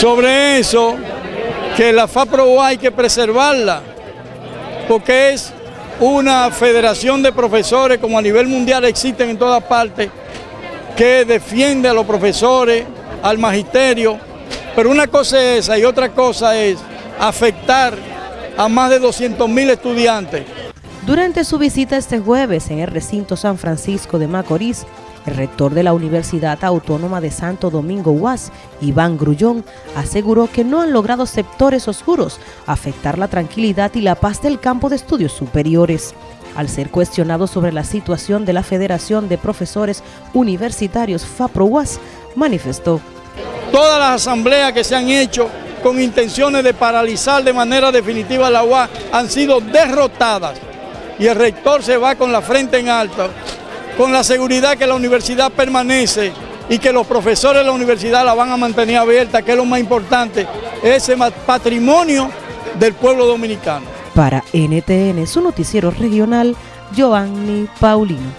sobre eso, que la FAPRO hay que preservarla, porque es una federación de profesores como a nivel mundial existen en todas partes, que defiende a los profesores, al magisterio, pero una cosa es esa y otra cosa es afectar a más de 200 mil estudiantes. Durante su visita este jueves en el recinto San Francisco de Macorís, el rector de la Universidad Autónoma de Santo Domingo UAS, Iván Grullón, aseguró que no han logrado sectores oscuros afectar la tranquilidad y la paz del campo de estudios superiores. Al ser cuestionado sobre la situación de la Federación de Profesores Universitarios FAPRO-UAS, manifestó. Todas las asambleas que se han hecho con intenciones de paralizar de manera definitiva la UAS han sido derrotadas y el rector se va con la frente en alto con la seguridad que la universidad permanece y que los profesores de la universidad la van a mantener abierta, que es lo más importante, ese patrimonio del pueblo dominicano. Para NTN, su noticiero regional, Giovanni Paulino.